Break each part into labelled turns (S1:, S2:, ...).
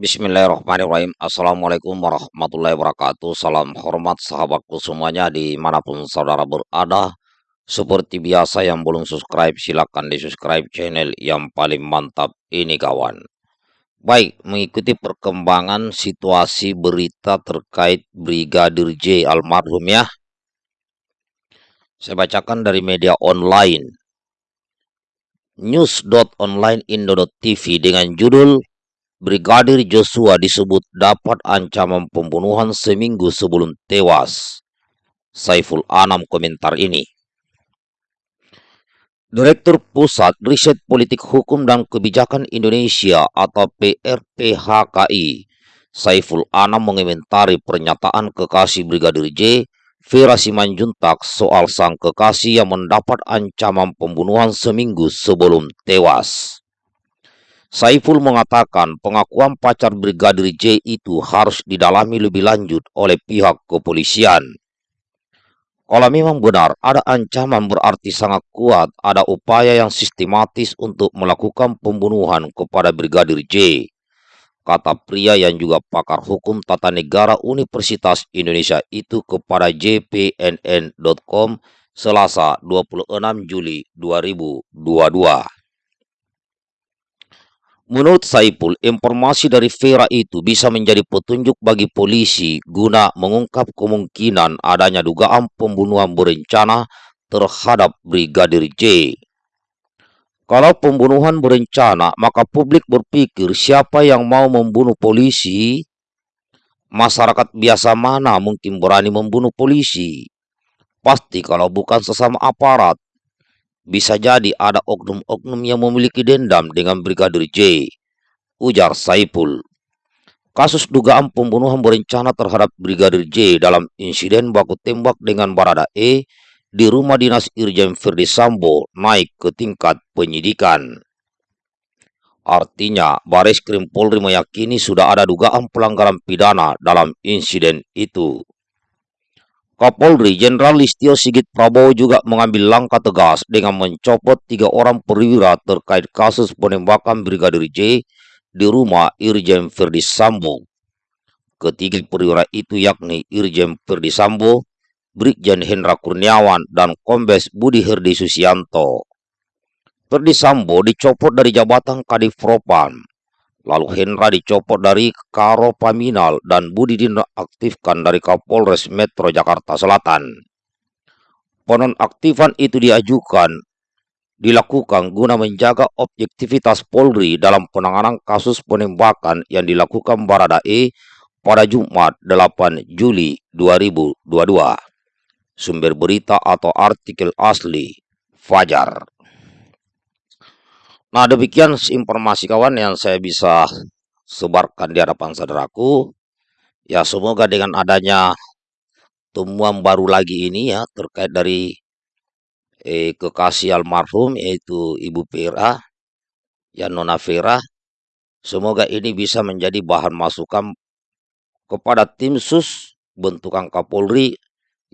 S1: Bismillahirrahmanirrahim. Assalamualaikum warahmatullahi wabarakatuh. Salam hormat sahabatku semuanya di mana pun saudara berada. Seperti biasa yang belum subscribe silahkan di subscribe channel yang paling mantap ini kawan. Baik mengikuti perkembangan situasi berita terkait Brigadir J almarhum ya. Saya bacakan dari media online. News.onlineindo.tv dengan judul Brigadir Joshua disebut dapat ancaman pembunuhan seminggu sebelum tewas. Saiful Anam komentar ini. Direktur Pusat Riset Politik Hukum dan Kebijakan Indonesia atau PRPHKI, Saiful Anam mengomentari pernyataan kekasih Brigadir J, Vera Simanjuntak soal sang kekasih yang mendapat ancaman pembunuhan seminggu sebelum tewas. Saiful mengatakan pengakuan pacar Brigadir J itu harus didalami lebih lanjut oleh pihak kepolisian. Kalau memang benar ada ancaman berarti sangat kuat, ada upaya yang sistematis untuk melakukan pembunuhan kepada Brigadir J. Kata pria yang juga pakar hukum tata negara Universitas Indonesia itu kepada jpnn.com Selasa 26 Juli 2022. Menurut Saipul, informasi dari Vera itu bisa menjadi petunjuk bagi polisi guna mengungkap kemungkinan adanya dugaan pembunuhan berencana terhadap Brigadir J. Kalau pembunuhan berencana, maka publik berpikir siapa yang mau membunuh polisi? Masyarakat biasa mana mungkin berani membunuh polisi? Pasti kalau bukan sesama aparat, bisa jadi ada oknum-oknum yang memiliki dendam dengan Brigadir J, ujar Saipul. Kasus dugaan pembunuhan berencana terhadap Brigadir J dalam insiden baku tembak dengan Barada E di rumah dinas Irjen Ferdi Sambo naik ke tingkat penyidikan. Artinya, Baris Krim Polri meyakini sudah ada dugaan pelanggaran pidana dalam insiden itu. Kapolri Jenderal Listio Sigit Prabowo juga mengambil langkah tegas dengan mencopot tiga orang perwira terkait kasus penembakan Brigadir J di rumah Irjen Ferdi Sambo. Ketiga perwira itu yakni Irjen Ferdi Sambo, Brigjen Hendra Kurniawan, dan Kombes Budi Herdi Susianto. Ferdi Sambo dicopot dari jabatan Kadif Propam Lalu Hendra dicopot dari Karo Paminal dan Budi dinonaktifkan dari Kapolres Metro Jakarta Selatan. Penonaktifan itu diajukan dilakukan guna menjaga objektivitas Polri dalam penanganan kasus penembakan yang dilakukan Baradae pada Jumat 8 Juli 2022. Sumber berita atau artikel asli Fajar. Nah, demikian informasi kawan yang saya bisa sebarkan di hadapan saudaraku. Ya, semoga dengan adanya temuan baru lagi ini ya terkait dari eh, kekasih almarhum yaitu Ibu Vera, ya Nona Vera. Semoga ini bisa menjadi bahan masukan kepada tim sus bentukan Kapolri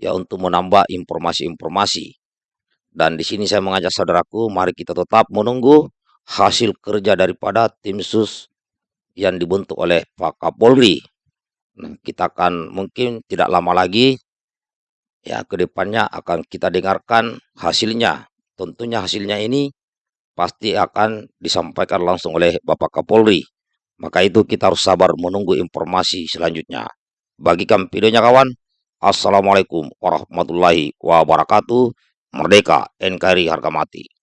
S1: ya untuk menambah informasi-informasi. Dan di sini saya mengajak saudaraku, mari kita tetap menunggu hasil kerja daripada tim sus yang dibentuk oleh Pak Kapolri. Nah, kita akan mungkin tidak lama lagi ya ke depannya akan kita dengarkan hasilnya. Tentunya hasilnya ini pasti akan disampaikan langsung oleh Bapak Kapolri. Maka itu kita harus sabar menunggu informasi selanjutnya. Bagikan videonya kawan. Assalamualaikum warahmatullahi wabarakatuh. Merdeka NKRI harga mati.